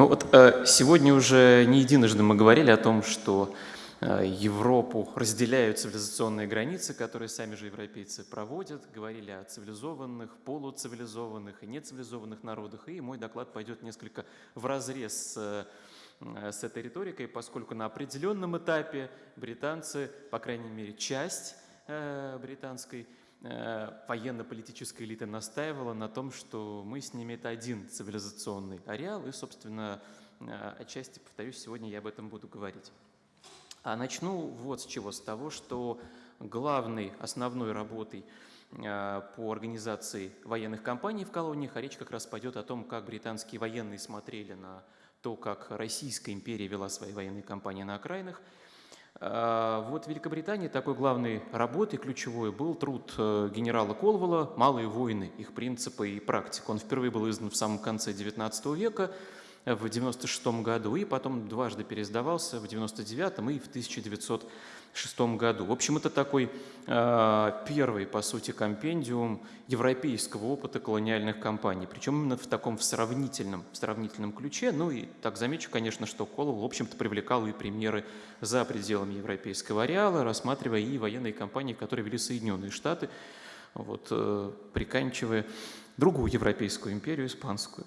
Ну вот э, сегодня уже не единожды мы говорили о том, что э, Европу разделяют цивилизационные границы, которые сами же европейцы проводят. Говорили о цивилизованных, полуцивилизованных и нецивилизованных народах. И мой доклад пойдет несколько в разрез с, э, с этой риторикой, поскольку на определенном этапе британцы, по крайней мере часть британской военно-политическая элита настаивала на том, что мы с ними это один цивилизационный ареал, и, собственно, э, отчасти, повторюсь, сегодня я об этом буду говорить. А начну вот с чего, с того, что главной, основной работой э, по организации военных кампаний в колониях, а речь как раз пойдет о том, как британские военные смотрели на то, как Российская империя вела свои военные кампании на окраинах – вот в Великобритании такой главной работой, ключевой, был труд э, генерала Колвелла «Малые войны. Их принципы и практика». Он впервые был издан в самом конце XIX века, в 96 году, и потом дважды переиздавался в 99 и в 1900 1906 году. В общем, это такой э, первый, по сути, компендиум европейского опыта колониальных кампаний, причем именно в таком в сравнительном, в сравнительном ключе. Ну и так замечу, конечно, что Колов, в общем-то, привлекал и примеры за пределами европейского ареала, рассматривая и военные кампании, которые вели Соединенные Штаты, вот, э, приканчивая другую европейскую империю, испанскую.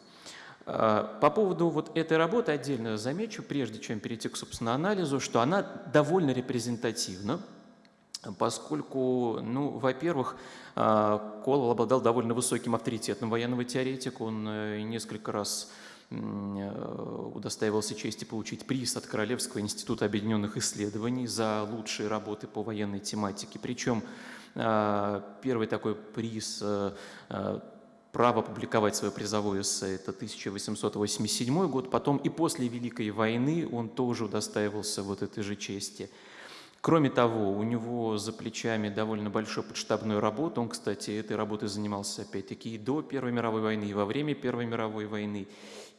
А, по поводу вот этой работы отдельно замечу, прежде чем перейти к, собственно, анализу, что она довольно репрезентативна, поскольку, ну, во-первых, а, Колвелл обладал довольно высоким авторитетом военного теоретика, он э, несколько раз э, удостаивался чести получить приз от Королевского института объединенных исследований за лучшие работы по военной тематике. Причем а, первый такой приз э, право публиковать свое призовое эссе, это 1887 год, потом и после Великой войны он тоже удостаивался вот этой же чести. Кроме того, у него за плечами довольно большой подштабной работы. Он, кстати, этой работой занимался опять-таки и до Первой мировой войны, и во время Первой мировой войны.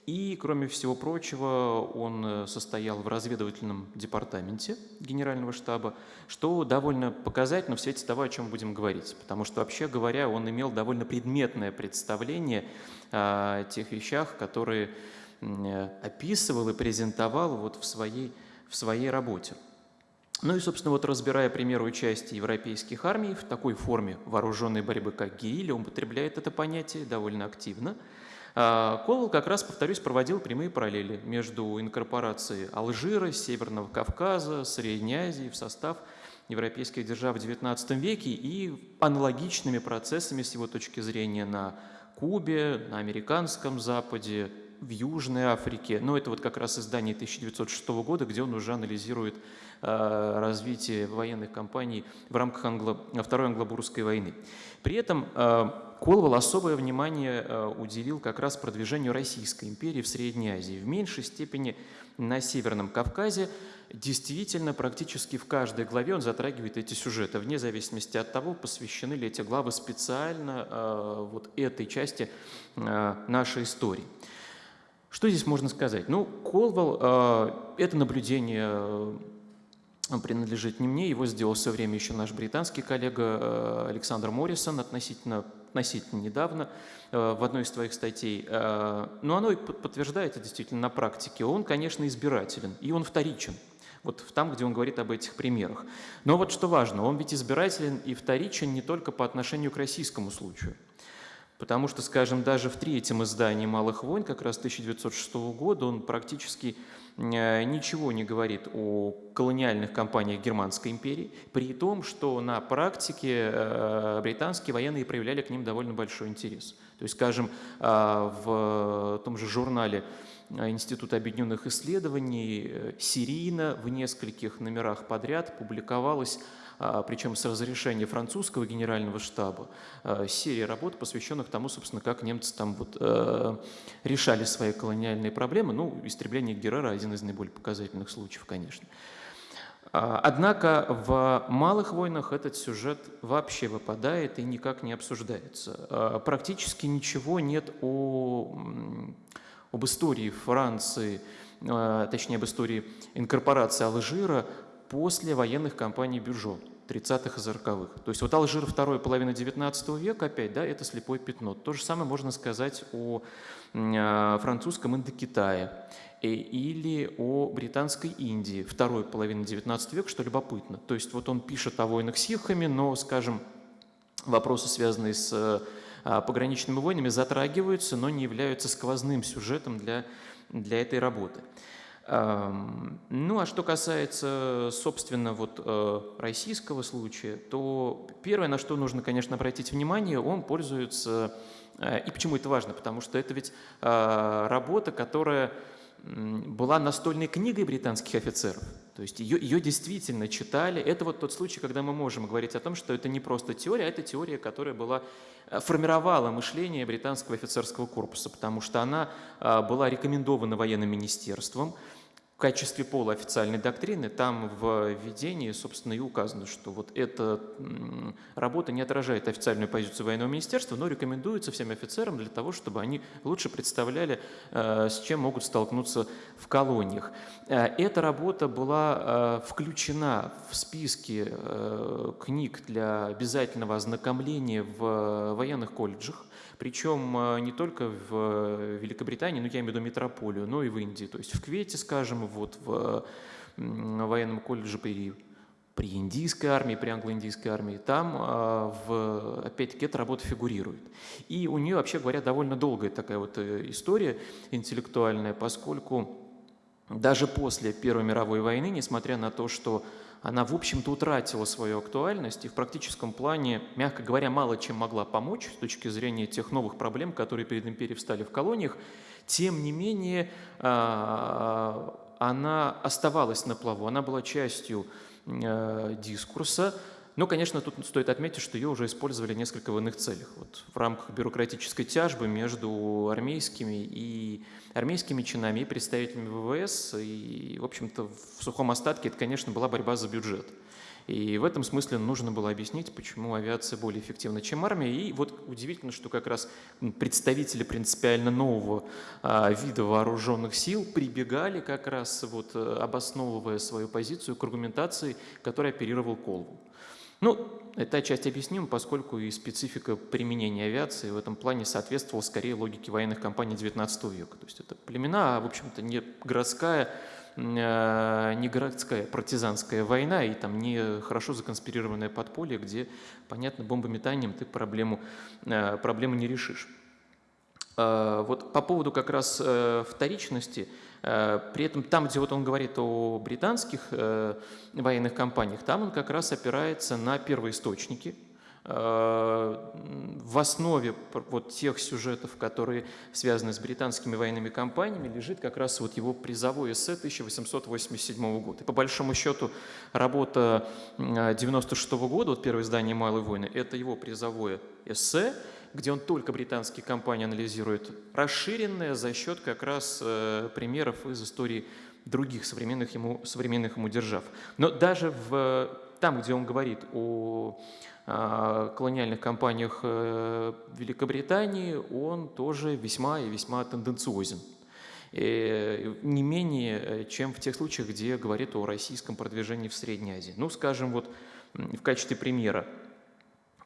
И, кроме всего прочего, он э, состоял в разведывательном департаменте Генерального штаба, что довольно показательно в свете того, о чем будем говорить. Потому что, вообще говоря, он имел довольно предметное представление о тех вещах, которые э, описывал и презентовал вот в своей, в своей работе. Ну и, собственно, вот разбирая примеры участия европейских армий в такой форме вооруженной борьбы, как герилья, он употребляет это понятие довольно активно – Колвелл как раз, повторюсь, проводил прямые параллели между инкорпорацией Алжира, Северного Кавказа, Средней Азии в состав европейских держав в XIX веке и аналогичными процессами с его точки зрения на Кубе, на американском Западе, в Южной Африке. Но это вот как раз издание 1906 года, где он уже анализирует э, развитие военных кампаний в рамках англо Второй англобурской войны. При этом э, Колвелл особое внимание э, уделил как раз продвижению Российской империи в Средней Азии. В меньшей степени на Северном Кавказе действительно практически в каждой главе он затрагивает эти сюжеты, вне зависимости от того, посвящены ли эти главы специально вот этой части нашей истории. Что здесь можно сказать? Ну, Колвелл э, – это наблюдение принадлежит не мне, его сделал все время еще наш британский коллега э, Александр Моррисон относительно, относительно недавно э, в одной из твоих статей. Э, но оно и подтверждает это действительно на практике. Он, конечно, избирателен, и он вторичен. Вот там, где он говорит об этих примерах. Но вот что важно, он ведь избирателен и вторичен не только по отношению к российскому случаю. Потому что, скажем, даже в третьем издании «Малых войн», как раз 1906 года, он практически Э, ничего не говорит о колониальных кампаниях Германской империи, при том, что на практике э, британские военные проявляли к ним довольно большой интерес. То есть, скажем, э, в том же журнале Института объединенных исследований серийно в нескольких номерах подряд публиковалась а, причем с разрешения французского генерального штаба, а, серия работ, посвященных тому, собственно, как немцы там вот э, решали свои колониальные проблемы. Ну, истребление Геррера – один из наиболее показательных случаев, конечно. А, однако в «Малых войнах» этот сюжет вообще выпадает и никак не обсуждается. Практически ничего нет о, об истории Франции, точнее об истории инкорпорации Алжира после военных кампаний Бюжо. 30-х и 40-х. То есть вот Алжир второй половины 19 века опять, да, это слепое пятно. То же самое можно сказать о а, французском Индокитае э, или о британской Индии второй половины 19 века, что любопытно. То есть вот он пишет о войнах с сихами, но, скажем, вопросы, связанные с а, пограничными войнами, затрагиваются, но не являются сквозным сюжетом для, для этой работы. Ну, а что касается, собственно, вот э, российского случая, то первое, на что нужно, конечно, обратить внимание, он пользуется, э, и почему это важно, потому что это ведь э, работа, которая была настольной книгой британских офицеров. То есть ее, ее действительно читали. Это вот тот случай, когда мы можем говорить о том, что это не просто теория, а это теория, которая была, формировала мышление британского офицерского корпуса, потому что она была рекомендована военным министерством, качестве полуофициальной доктрины там в введении, собственно, и указано, что вот эта работа не отражает официальную позицию военного министерства, но рекомендуется всем офицерам для того, чтобы они лучше представляли, э, с чем могут столкнуться в колониях. Э, эта работа была э, включена в списки книг для обязательного ознакомления в военных колледжах, причем э, не только в Великобритании, ну я имею в виду метрополию, но и в Индии. То есть в Квете, скажем, вот в военном колледже при при индийской армии, при англо-индийской армии, там, а, опять-таки, эта работа фигурирует. И у нее, вообще говоря, довольно долгая такая вот э, история интеллектуальная, поскольку даже после Первой мировой войны, несмотря на то, что она, в общем-то, утратила свою актуальность и в практическом плане, мягко говоря, мало чем могла помочь с точки зрения тех новых проблем, которые перед империей встали в колониях, тем не менее а, она оставалась на плаву, она была частью э, дискурса, но, конечно, тут стоит отметить, что ее уже использовали несколько в иных целях. Вот в рамках бюрократической тяжбы между армейскими и армейскими чинами и представителями ВВС. И, в общем-то, в сухом остатке это, конечно, была борьба за бюджет. И в этом смысле нужно было объяснить, почему авиация более эффективна, чем армия. И вот удивительно, что как раз представители принципиально нового а, вида вооруженных сил прибегали как раз, вот, э, обосновывая свою позицию к аргументации, которой оперировал Колвул. Ну, эта часть объяснима, поскольку и специфика применения авиации в этом плане соответствовала скорее логике военных компаний XIX века. То есть это племена, а, в общем-то, не городская, э, не городская партизанская война и там не хорошо законспирированное подполье, где, понятно, бомбометанием ты проблему, э, проблему не решишь. Э, вот по поводу как раз вторичности – Э, при этом там, где вот он говорит о британских э, военных компаниях, там он как раз опирается на первоисточники, э, в основе вот тех сюжетов, которые связаны с британскими военными компаниями, лежит как раз вот его призовой эссе 1887 года. И по большому счету работа 96 года, вот первое издание «Малой войны», это его призовое эссе, где он только британские компании анализирует, расширенное за счет как раз э, примеров из истории других современных ему, современных ему держав. Но даже в, там, где он говорит о э, колониальных компаниях э, Великобритании, он тоже весьма и весьма тенденциозен. И не менее, э, чем в тех случаях, где говорит о российском продвижении в Средней Азии. Ну, скажем, вот в качестве примера –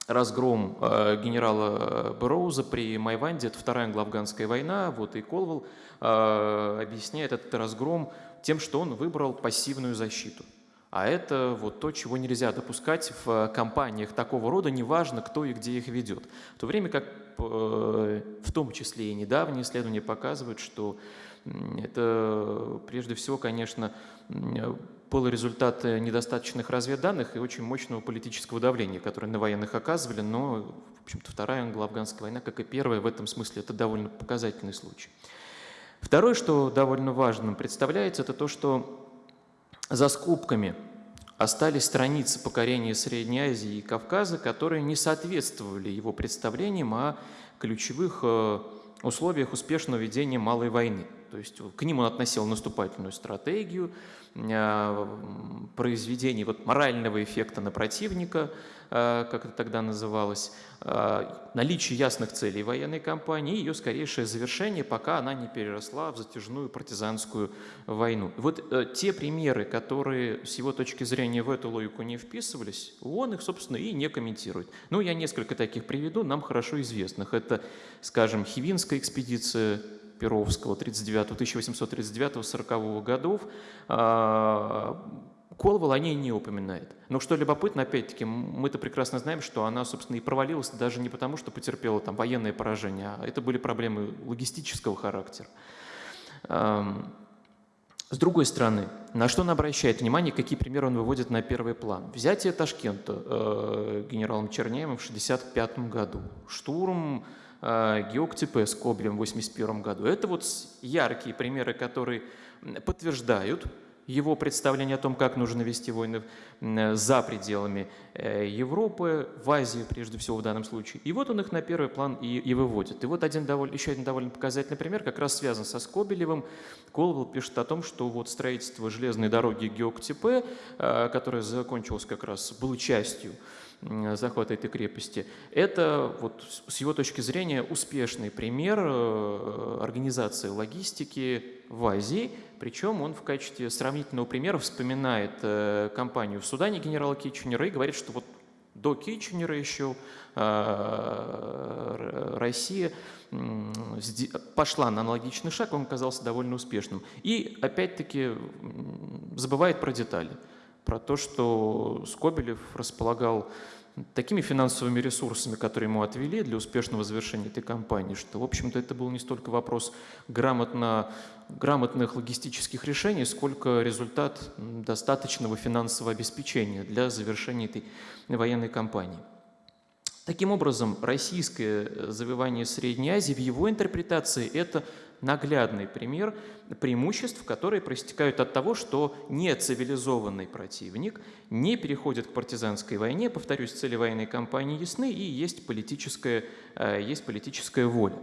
разгром э, генерала Броуза при Майванде, это Вторая англо-афганская война, вот и Колвелл э, объясняет этот разгром тем, что он выбрал пассивную защиту. А это вот то, чего нельзя допускать в компаниях такого рода, неважно, кто и где их ведет. В то время как э, в том числе и недавние исследования показывают, что это прежде всего, конечно, был результат э, недостаточных разведданных и очень мощного политического давления, которое на военных оказывали, но, в общем-то, Вторая англо-афганская война, как и Первая, в этом смысле это довольно показательный случай. Второе, что довольно важным представляется, это то, что за скобками остались страницы покорения Средней Азии и Кавказа, которые не соответствовали его представлениям о ключевых э, условиях успешного ведения малой войны – То есть к ним он относил наступательную стратегию, произведение вот, морального эффекта на противника, как это тогда называлось, наличие ясных целей военной кампании и ее скорейшее завершение, пока она не переросла в затяжную партизанскую войну. Вот э, те примеры, которые с его точки зрения в эту логику не вписывались, он их, собственно, и не комментирует. Ну, я несколько таких приведу, нам хорошо известных. Это, скажем, Хивинская экспедиция Перовского 1839-40 годов, Колвал о ней не упоминает. Но что любопытно, опять-таки, мы-то прекрасно знаем, что она, собственно, и провалилась даже не потому, что потерпела там военное поражение, а это были проблемы логистического характера. С другой стороны, на что он обращает внимание, какие примеры он выводит на первый план? Взятие Ташкента э, генералом Черняевым в 1965 году, штурм э, Геоктепе с Коблем в 1981 году. Это вот яркие примеры, которые подтверждают его представление о том, как нужно вести войны за пределами э, Европы, в Азии, прежде всего в данном случае. И вот он их на первый план и, и выводит. И вот один довольно, еще один довольно показательный пример как раз связан со Скобелевым. Колвелл пишет о том, что вот строительство железной дороги Геоктепе, э, которая закончилась как раз, было частью захвата этой крепости. Это вот с его точки зрения успешный пример э, организации логистики в Азии, причем он в качестве сравнительного примера вспоминает э, кампанию в Судане генерала Китченера и говорит, что вот до Китченера еще э, Россия пошла на аналогичный шаг, он оказался довольно успешным. И опять-таки забывает про детали про то, что Скобелев располагал такими финансовыми ресурсами, которые ему отвели для успешного завершения этой кампании, что, в общем-то, это был не столько вопрос грамотно, грамотных логистических решений, сколько результат достаточного финансового обеспечения для завершения этой военной кампании. Таким образом, российское завоевание Средней Азии в его интерпретации – это наглядный пример преимуществ, которые проистекают от того, что нецивилизованный противник не переходит к партизанской войне, повторюсь, цели военной кампании ясны и есть политическая, э, есть политическая воля.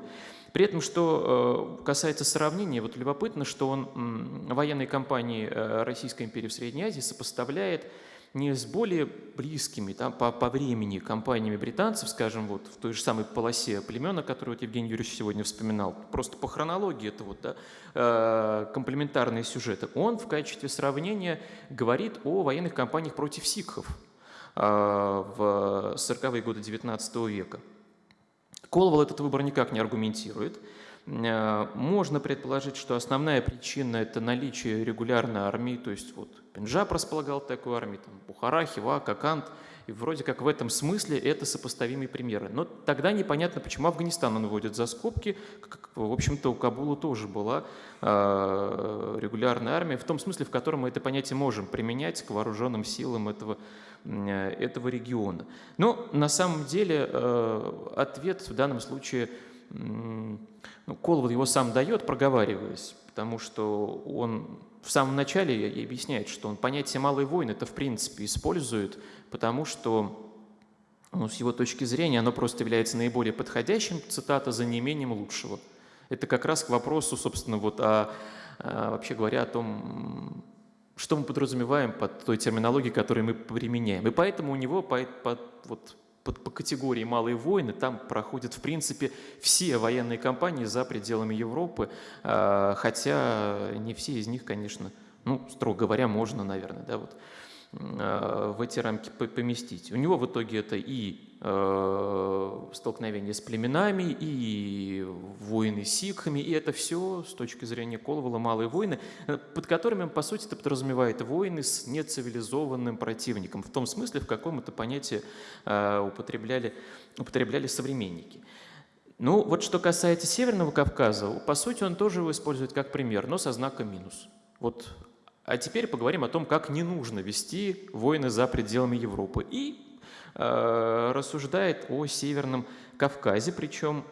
При этом, что э, касается сравнения, вот любопытно, что он военной кампании э, Российской империи в Средней Азии сопоставляет не с более близкими там, по, по времени компаниями британцев, скажем, вот в той же самой полосе племена, которую вот Евгений Юрьевич сегодня вспоминал, просто по хронологии это вот, да, э, комплементарные сюжеты, он в качестве сравнения говорит о военных кампаниях против сикхов э, в 40-е годы XIX века. Колвал этот выбор никак не аргументирует. Э, можно предположить, что основная причина – это наличие регулярной армии, то есть вот Пенджаб располагал такой армией, там, Бухара, Хива, Какант, и вроде как в этом смысле это сопоставимые примеры. Но тогда непонятно, почему Афганистан он вводит за скобки. Как, в общем-то, у Кабула тоже была э, регулярная армия, в том смысле, в котором мы это понятие можем применять к вооруженным силам этого, э, этого региона. Но на самом деле э, ответ в данном случае ну, Колвуд его сам дает, проговариваясь, потому что он в самом начале объясняет, что он понятие «малый воин» это в принципе использует, потому что ну, с его точки зрения оно просто является наиболее подходящим, цитата, за неимением лучшего. Это как раз к вопросу, собственно, вот о, о, вообще говоря, о том, что мы подразумеваем под той терминологией, которую мы применяем. И поэтому у него по, по, вот, под, по категории «малые войны» там проходят, в принципе, все военные кампании за пределами Европы, а, хотя не все из них, конечно, ну, строго говоря, можно, наверное, да, вот, в эти рамки поместить. У него в итоге это и э, столкновение с племенами, и войны с сикхами, и это все с точки зрения Колвала малые войны, под которыми он, по сути, это подразумевает войны с нецивилизованным противником, в том смысле, в каком это понятие э, употребляли, употребляли современники. Ну, вот что касается Северного Кавказа, по сути, он тоже его использует как пример, но со знаком минус. Вот а теперь поговорим о том, как не нужно вести войны за пределами Европы. И э, рассуждает о Северном Кавказе, причем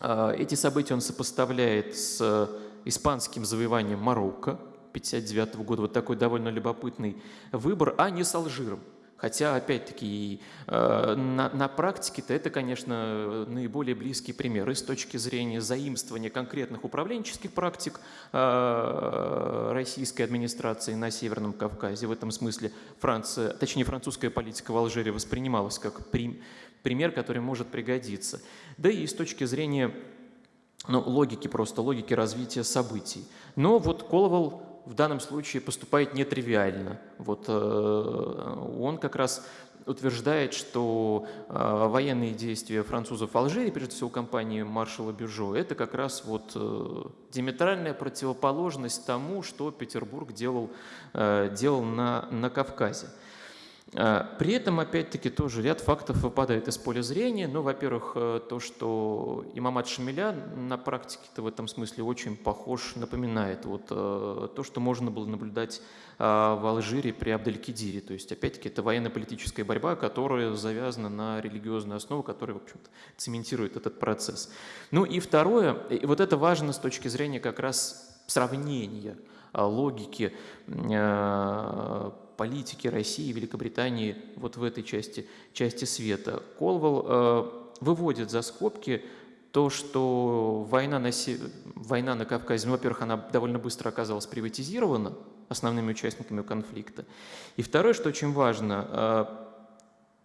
э, эти события он сопоставляет с испанским завоеванием Марокко 1959 года. Вот такой довольно любопытный выбор, а не с Алжиром. Хотя, опять-таки, э, на, на практике-то это, конечно, наиболее близкий пример и с точки зрения заимствования конкретных управленческих практик э, российской администрации на Северном Кавказе. В этом смысле Франция, точнее, французская политика в Алжире воспринималась как пример, который может пригодиться. Да и с точки зрения ну, логики просто, логики развития событий. Но вот Коловал в данном случае поступает нетривиально. Вот, э, он как раз утверждает, что э, военные действия французов в Алжире, прежде всего компании маршала Бюжо, это как раз вот э, противоположность тому, что Петербург делал, делал на, на Кавказе. А, при этом, опять-таки, тоже ряд фактов выпадает из поля зрения. Ну, во-первых, э, то, что имамат Шамиля на практике-то в этом смысле очень похож, напоминает вот э, то, что можно было наблюдать а, в Алжире при Абделькидире. То есть, опять-таки, это военно-политическая борьба, которая завязана на религиозную основу, которая, в общем-то, цементирует этот процесс. Ну и второе, и вот это важно с точки зрения как раз сравнения логики политики России и Великобритании вот в этой части, части света. Колвелл э, выводит за скобки то, что война на, война на Кавказе, ну, во-первых, она довольно быстро оказалась приватизирована основными участниками конфликта. И второе, что очень важно, э,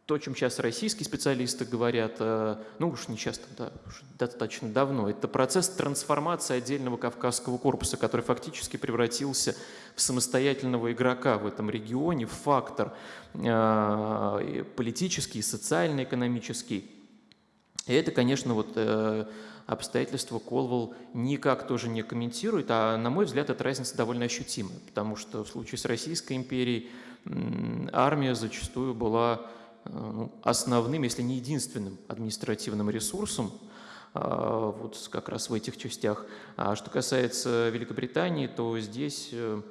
то, о чем сейчас российские специалисты говорят, э, ну уж не часто, да, уж достаточно давно, это процесс трансформации отдельного Кавказского корпуса, который фактически превратился в самостоятельного игрока в этом регионе, в фактор э, политический, социально экономический. И это, конечно, вот э, обстоятельства Колвелл никак тоже не комментирует, а, на мой взгляд, эта разница довольно ощутимая, потому что в случае с Российской империей армия зачастую была основным, если не единственным административным ресурсом а, вот как раз в этих частях. А что касается Великобритании, то здесь э,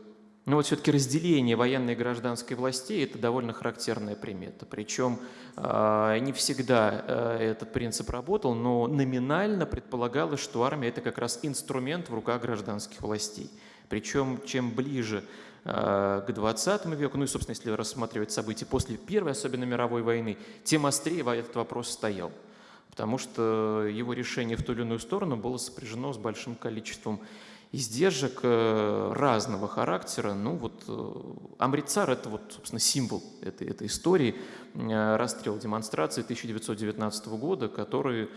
ну вот все-таки разделение военной и гражданской властей – это довольно характерная примета. Причем а, не всегда э, этот принцип работал, но номинально предполагалось, что армия – это как раз инструмент в руках гражданских властей. Причем чем ближе Э, к 20 веку, ну и, собственно, если рассматривать события после Первой, особенно мировой войны, тем острее этот вопрос стоял, потому что его решение в ту или иную сторону было сопряжено с большим количеством издержек э, разного характера. Ну вот э, Амрицар – это вот, собственно, символ этой, этой истории, расстрел демонстрации 1919 года, который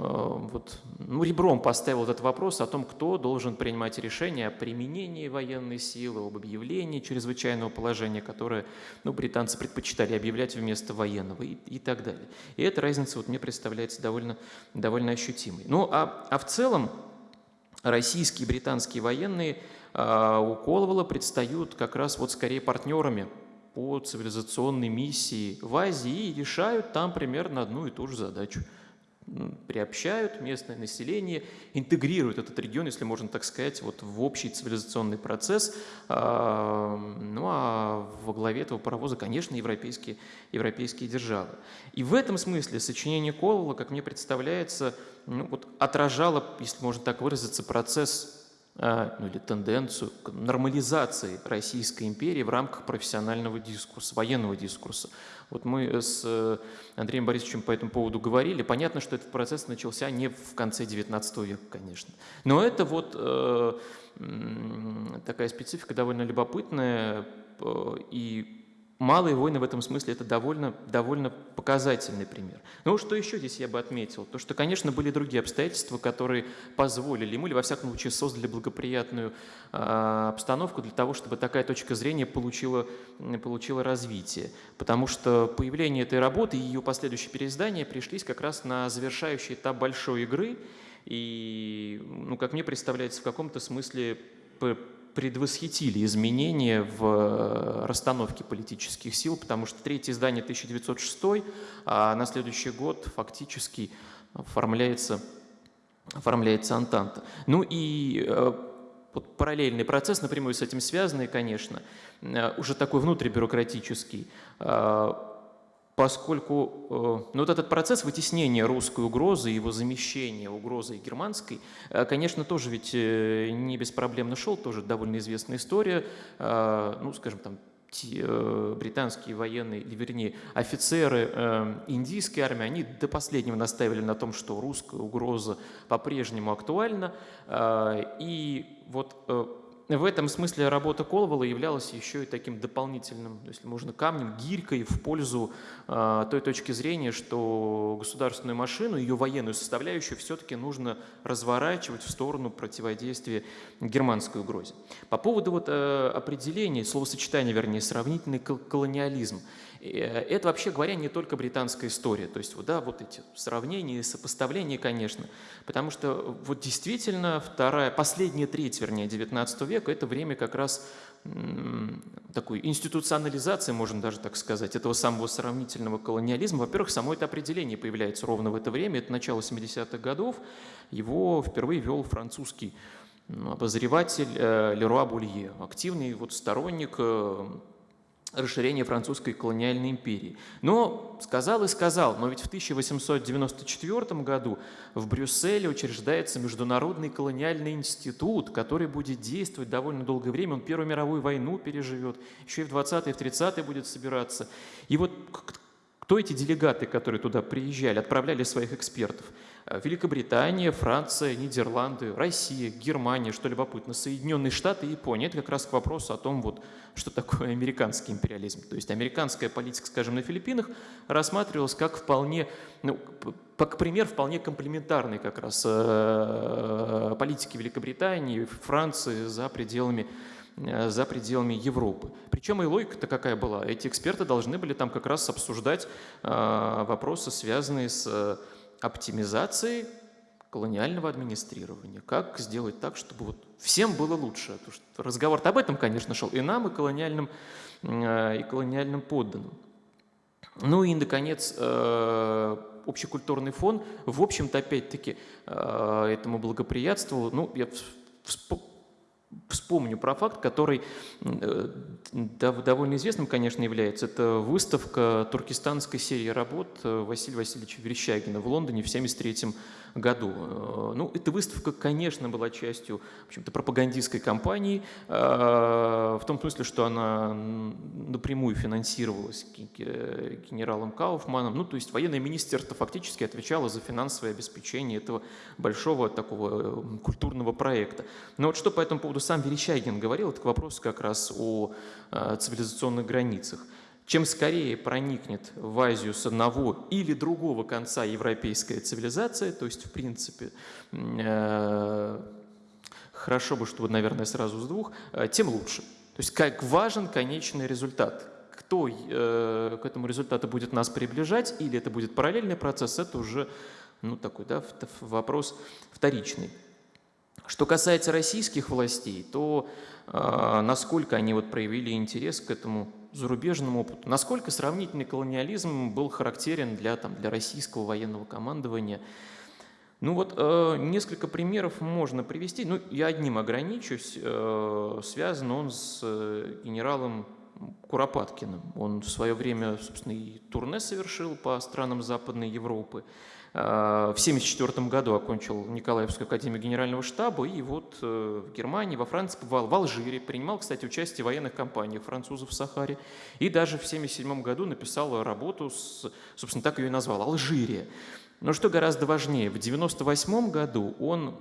вот, ну, ребром поставил этот вопрос о том, кто должен принимать решение о применении военной силы, об объявлении чрезвычайного положения, которое ну, британцы предпочитали объявлять вместо военного и, и так далее. И эта разница вот, мне представляется довольно, довольно ощутимой. Ну а, а в целом российские и британские военные а, у Коловала предстают как раз вот скорее партнерами по цивилизационной миссии в Азии и решают там примерно одну и ту же задачу – приобщают местное население, интегрируют этот регион, если можно так сказать, вот в общий цивилизационный процесс. А, ну а во главе этого паровоза, конечно, европейские, европейские державы. И в этом смысле сочинение Колола, как мне представляется, ну, вот отражало, если можно так выразиться, процесс ну, или тенденцию к нормализации Российской империи в рамках профессионального дискурса, военного дискурса. Вот мы с э, Андреем Борисовичем по этому поводу говорили. Понятно, что этот процесс начался не в конце XIX века, конечно. Но это вот э, такая специфика довольно любопытная э, и Малые войны в этом смысле это довольно, довольно показательный пример. Ну, что еще здесь я бы отметил? То, что, конечно, были другие обстоятельства, которые позволили ему, или во всяком случае создали благоприятную э, обстановку для того, чтобы такая точка зрения получила, получила развитие. Потому что появление этой работы и ее последующее переиздание пришлись как раз на завершающий этап большой игры, и, ну, как мне представляется, в каком-то смысле предвосхитили изменения в э, расстановке политических сил, потому что третье издание 1906, а на следующий год фактически оформляется, оформляется Антанта. Ну и э, вот параллельный процесс, напрямую с этим связанный, конечно, э, уже такой внутрибюрократический, поскольку э, ну, вот этот процесс вытеснения русской угрозы, его замещения угрозой германской, э, конечно, тоже ведь э, не беспроблемно шел, тоже довольно известная история, ну, скажем, там, британские военные, или вернее офицеры индийской армии, они до последнего настаивали на том, что русская угроза по-прежнему актуальна. И вот в этом смысле работа Колвала являлась еще и таким дополнительным, если можно, камнем, гирькой в пользу э, той точки зрения, что государственную машину, ее военную составляющую все-таки нужно разворачивать в сторону противодействия германской угрозе. По поводу вот, э, определения, словосочетания, вернее, сравнительный колониализм – это, вообще говоря, не только британская история. То есть, вот, да, вот эти сравнения, сопоставления, конечно. Потому что вот действительно вторая, последняя треть, вернее, XIX века – это время как раз такой институционализации, можно даже так сказать, этого самого сравнительного колониализма. Во-первых, само это определение появляется ровно в это время, это начало 70-х годов. Его впервые вел французский обозреватель э, Леруа Булье, активный вот сторонник расширения французской колониальной империи. Но сказал и сказал, но ведь в 1894 году в Брюсселе учреждается Международный колониальный институт, который будет действовать довольно долгое время. Он Первую мировую войну переживет, еще и в 20-е, в 30-е будет собираться. И вот кто эти делегаты, которые туда приезжали, отправляли своих экспертов? Э, Великобритания, Франция, Нидерланды, Россия, Германия, что любопытно, Соединенные Штаты и Япония. Это как раз к вопросу о том, вот, что такое американский империализм. То есть американская политика, скажем, на Филиппинах рассматривалась как вполне, ну, как пример вполне комплементарный как раз э, политики Великобритании, Франции за пределами за пределами Европы. Причем и логика-то какая была? Эти эксперты должны были там как раз обсуждать вопросы, связанные с оптимизации колониального администрирования. Как сделать так, чтобы вот всем было лучше? Потому что разговор об этом, конечно, шел и нам, и колониальным, э, и колониальным подданным. Ну и, наконец, э, общекультурный фон, в общем-то, опять-таки, э, этому благоприятствовал. Ну, я вспомню про факт, который довольно известным, конечно, является. Это выставка туркестанской серии работ Василия Васильевича Верещагина в Лондоне в 1973 году. Э, ну, эта выставка, конечно, была частью в общем-то, пропагандистской кампании, э, в том смысле, что она напрямую финансировалась генералом Кауфманом. Ну, то есть военное министерство фактически отвечало за финансовое обеспечение этого большого такого э, культурного проекта. Но вот что по этому поводу сам Верещагин говорил, это к вопросу как раз о цивилизационных границах. Чем скорее проникнет в Азию с одного или другого конца европейская цивилизация, то есть, в принципе, э, хорошо бы, чтобы, наверное, сразу с двух, э, тем лучше. То есть, как важен конечный результат. Кто э, к этому результату будет нас приближать, или это будет параллельный процесс, это уже ну, такой да, вопрос вторичный. Что касается российских властей, то э, насколько они вот проявили интерес к этому зарубежному опыту. Насколько сравнительный колониализм был характерен для, там, для российского военного командования? Ну вот э, несколько примеров можно привести. Ну, я одним ограничусь. Э, связан он с э, генералом Куропаткиным. Он в свое время, собственно, и турне совершил по странам Западной Европы. Э, в 1974 году окончил Николаевскую академию генерального штаба и вот э, в Германии, во Франции в Алжире, принимал, кстати, участие в военных кампаниях французов в Сахаре и даже в 1977 году написал работу, с, собственно, так ее и назвал, «Алжирия». Но что гораздо важнее, в 1998 году он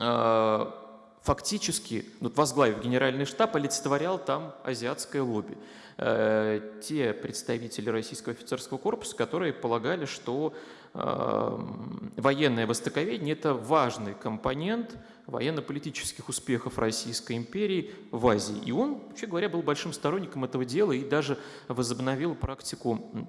э, фактически, ну, возглавив генеральный штаб, олицетворял там азиатское лобби. Э, те представители российского офицерского корпуса, которые полагали, что Эм, военное востоковедение – это важный компонент военно-политических успехов Российской империи в Азии. И он, вообще говоря, был большим сторонником этого дела и даже возобновил практику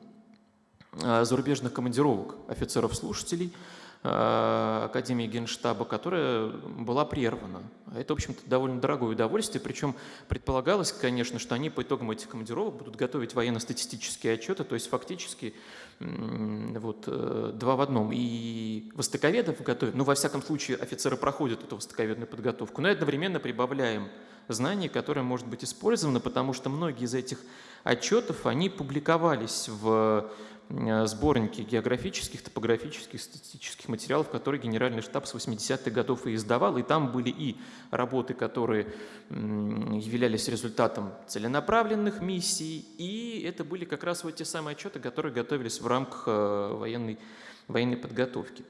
э, зарубежных командировок офицеров-слушателей – Академии Генштаба, которая была прервана. Это, в общем-то, довольно дорогое удовольствие, причем предполагалось, конечно, что они по итогам этих командировок будут готовить военно-статистические отчеты, то есть фактически вот, э, два в одном. И востоковедов готовят, ну, во всяком случае, офицеры проходят эту востоковедную подготовку, но одновременно прибавляем знание, которое может быть использовано, потому что многие из этих отчетов, они публиковались в Э, сборники географических, топографических, статистических материалов, которые Генеральный штаб с 80-х годов и издавал. И там были и работы, которые являлись результатом целенаправленных миссий, и это были как раз вот те самые отчеты, которые готовились в рамках э, военной, военной подготовки.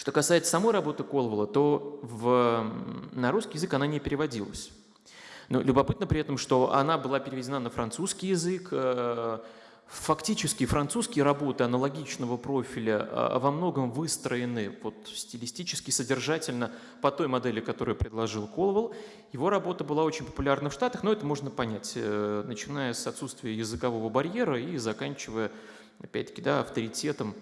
Что касается самой работы Колвола, то в, на русский язык она не переводилась. Но любопытно при этом, что она была переведена на французский язык, э, Фактически французские работы аналогичного профиля а, во многом выстроены вот, стилистически, содержательно по той модели, которую предложил Колвелл. Его работа была очень популярна в Штатах, но это можно понять, э, начиная с отсутствия языкового барьера и заканчивая, опять-таки, да, авторитетом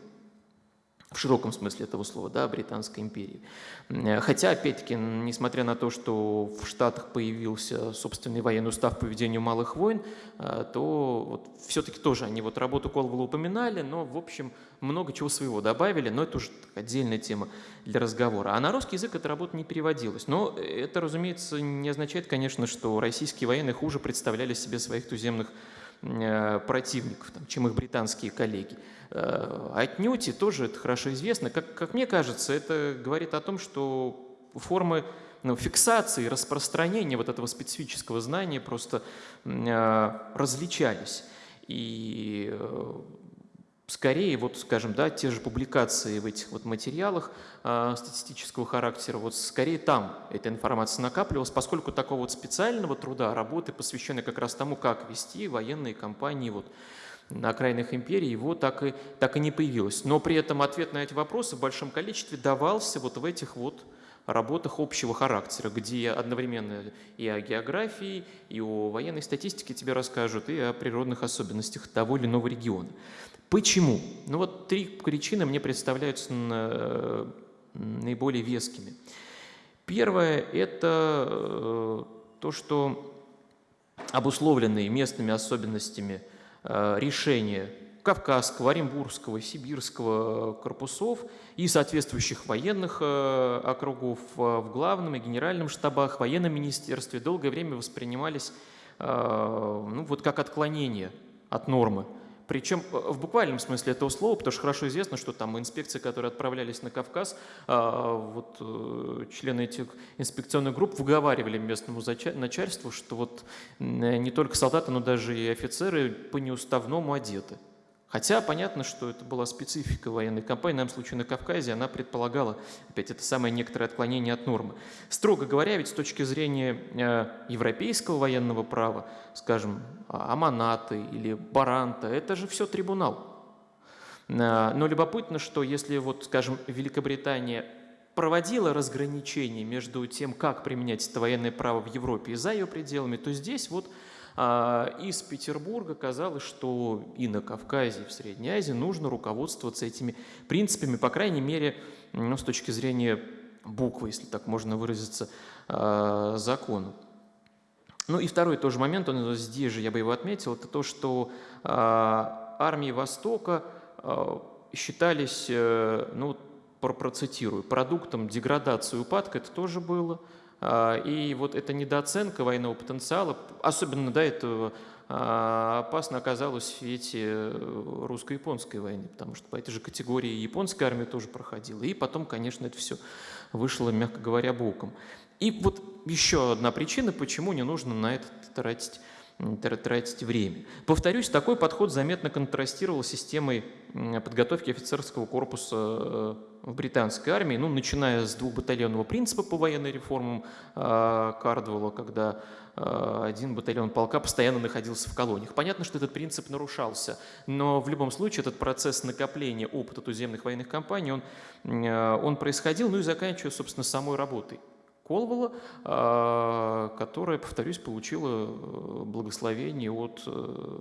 в широком смысле этого слова, да, Британской империи. Э, хотя, опять-таки, несмотря на то, что в Штатах появился собственный военный устав по ведению малых войн, э, то вот все-таки тоже они вот работу Колвелла упоминали, но, в общем, много чего своего добавили, но это уже отдельная тема для разговора. А на русский язык эта работа не переводилась. Но это, разумеется, не означает, конечно, что российские военные хуже представляли себе своих туземных Э, противников, там, чем их британские коллеги. Э, отнюдь, и тоже это хорошо известно. Как, как мне кажется, это говорит о том, что формы ну, фиксации, распространения вот этого специфического знания просто э, различались. И скорее, вот, скажем, да, те же публикации в этих вот материалах э, статистического характера, вот скорее там эта информация накапливалась, поскольку такого вот специального труда, работы, посвященной как раз тому, как вести военные кампании вот на окраинах империи, его так и, так и не появилось. Но при этом ответ на эти вопросы в большом количестве давался вот в этих вот работах общего характера, где одновременно и о географии, и о военной статистике тебе расскажут, и о природных особенностях того или иного региона. Почему? Ну вот три причины мне представляются наиболее вескими. Первое – это э, то, что обусловленные местными особенностями э, решения Кавказского, Оренбургского, Сибирского корпусов и соответствующих военных э, округов в главном и генеральном штабах, военном министерстве долгое время воспринимались ну, вот как отклонение от нормы причем э, в буквальном смысле этого слова, потому что хорошо известно, что там инспекции, которые отправлялись на Кавказ, а, вот э, члены этих инспекционных групп выговаривали местному начальству, что вот не только солдаты, но даже и офицеры по неуставному одеты. Хотя понятно, что это была специфика военной кампании, в данном случае на Кавказе, она предполагала, опять, это самое некоторое отклонение от нормы. Строго говоря, ведь с точки зрения э, европейского военного права, скажем, Аманаты или Баранта, это же все трибунал. Э, но любопытно, что если, вот, скажем, Великобритания проводила разграничение между тем, как применять это военное право в Европе и за ее пределами, то здесь вот а, из Петербурга казалось, что и на Кавказе, и в Средней Азии нужно руководствоваться этими принципами, по крайней мере, ну, с точки зрения буквы, если так можно выразиться, а, закона. Ну и второй тоже момент, он здесь же я бы его отметил, это то, что а, армии Востока считались, э, ну, процитирую, продуктом деградации упадка, это тоже было – а, и вот эта недооценка военного потенциала, особенно до этого а, опасно оказалось в свете э, русско-японской войны, потому что по этой же категории японская армия тоже проходила. И потом, конечно, это все вышло, мягко говоря, боком. И вот еще одна причина, почему не нужно на это тратить тратить время. Повторюсь, такой подход заметно контрастировал с системой подготовки офицерского корпуса э, в британской армии, ну, начиная с двухбатальонного принципа по военной реформам э, Кардвелла, когда э, один батальон полка постоянно находился в колониях. Понятно, что этот принцип нарушался, но в любом случае этот процесс накопления опыта туземных военных кампаний, он, он происходил, ну и заканчивая, собственно, самой работой. Колвала, а, которая, повторюсь, получила э, благословение от э,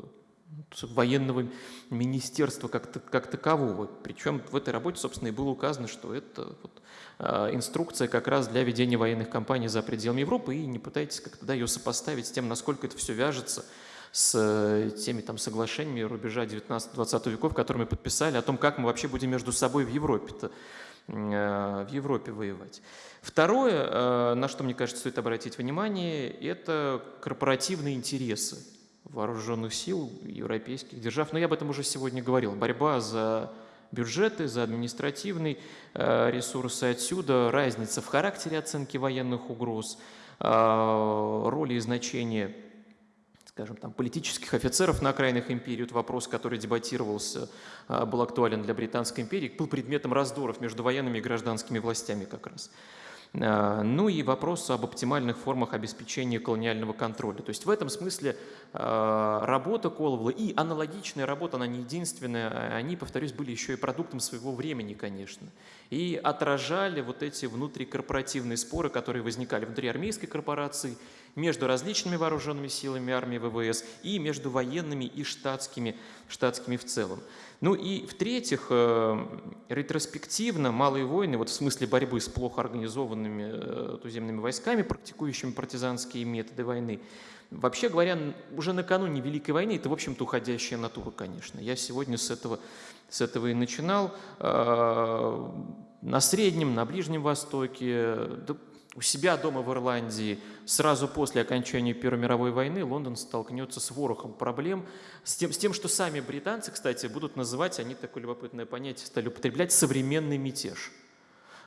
военного министерства как, как такового. Причем в этой работе, собственно, и было указано, что это вот, а, инструкция как раз для ведения военных кампаний за пределами Европы, и не пытайтесь как-то да, ее сопоставить с тем, насколько это все вяжется с э, теми там соглашениями рубежа 19-20 веков, которые мы подписали, о том, как мы вообще будем между собой в Европе-то в Европе воевать. Второе, на что, мне кажется, стоит обратить внимание, это корпоративные интересы вооруженных сил европейских держав. Но я об этом уже сегодня говорил. Борьба за бюджеты, за административный э, ресурсы. Отсюда разница в характере оценки военных угроз, э, роли и значения скажем, там, политических офицеров на окраинах империи, это вопрос, который дебатировался, э, был актуален для Британской империи, был предметом раздоров между военными и гражданскими властями как раз. А, ну и вопрос об оптимальных формах обеспечения колониального контроля. То есть в этом смысле а, работа Коловла и аналогичная работа, она не единственная, а они, повторюсь, были еще и продуктом своего времени, конечно. И отражали вот эти внутрикорпоративные споры, которые возникали внутри армейской корпорации, между различными вооруженными силами армии ВВС и между военными и штатскими, штатскими в целом. Ну и в-третьих, э, ретроспективно малые войны, вот в смысле борьбы с плохо организованными э, туземными войсками, практикующими партизанские методы войны, вообще говоря, уже накануне Великой войны, это, в общем-то, уходящая натура, конечно. Я сегодня с этого, с этого и начинал. Э, на Среднем, на Ближнем Востоке, да у себя дома в Ирландии сразу после окончания Первой мировой войны Лондон столкнется с ворохом проблем, с тем, с тем, что сами британцы, кстати, будут называть, они такое любопытное понятие стали употреблять, современный мятеж.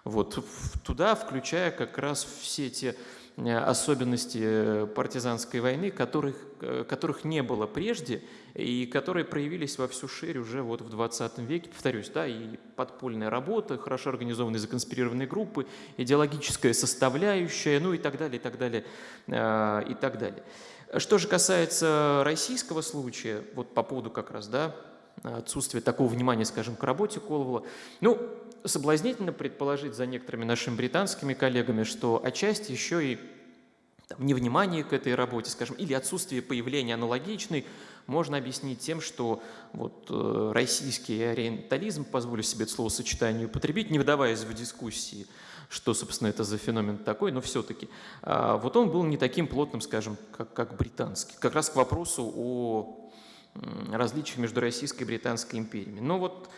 Вот, туда включая как раз все те особенности э, партизанской войны, которых, э, которых не было прежде и которые проявились во всю шире уже вот в 20 веке. Повторюсь, да, и подпольная работа, хорошо организованные законспирированные группы, идеологическая составляющая, ну и так далее, и так далее, и так далее. Что же касается российского случая, вот по поводу как раз, да, отсутствия такого внимания, скажем, к работе Коловала, ну, соблазнительно предположить за некоторыми нашими британскими коллегами, что отчасти еще и там, невнимание к этой работе, скажем, или отсутствие появления аналогичной можно объяснить тем, что вот, э, российский ориентализм, позволю себе это словосочетание употребить, не вдаваясь в дискуссии, что, собственно, это за феномен такой, но все-таки, э, вот он был не таким плотным, скажем, как, как британский. Как раз к вопросу о различиях между Российской и Британской империями. Но вот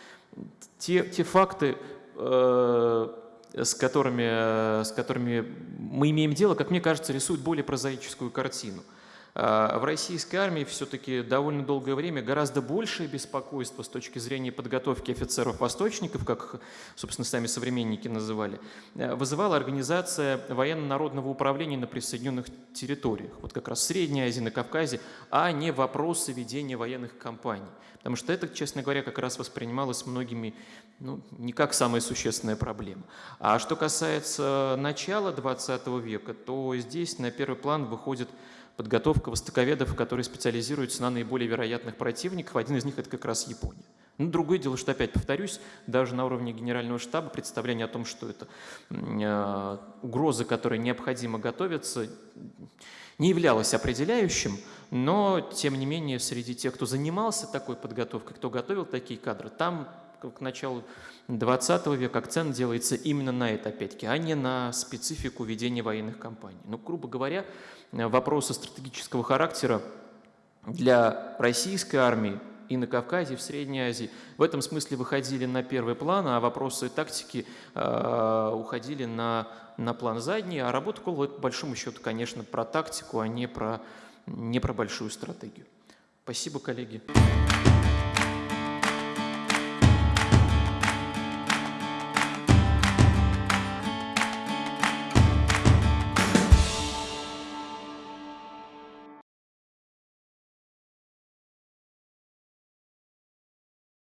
те, те факты, э, с, которыми, с которыми мы имеем дело, как мне кажется, рисуют более прозаическую картину – в российской армии все-таки довольно долгое время гораздо большее беспокойство с точки зрения подготовки офицеров-восточников, как, собственно, сами современники называли, э, вызывала организация военно-народного управления на присоединенных территориях, вот как раз в Средней Азии, на Кавказе, а не вопросы ведения военных кампаний. Потому что это, честно говоря, как раз воспринималось многими ну, не как самая существенная проблема. А что касается начала 20 века, то здесь на первый план выходит подготовка востоковедов, которые специализируются на наиболее вероятных противниках. Один из них – это как раз Япония. Ну, другое дело, что, опять повторюсь, даже на уровне генерального штаба представление о том, что это э, угроза, которой необходимо готовиться, не являлось определяющим, но, тем не менее, среди тех, кто занимался такой подготовкой, кто готовил такие кадры, там к началу 20 века акцент делается именно на это, опять-таки, а не на специфику ведения военных кампаний. Ну, грубо говоря, вопросы стратегического характера для российской армии и на Кавказе, и в Средней Азии в этом смысле выходили на первый план, а вопросы тактики э, уходили на, на план задний, а работа Колова – это, по большому счету, конечно, про тактику, а не про, не про большую стратегию. Спасибо, коллеги.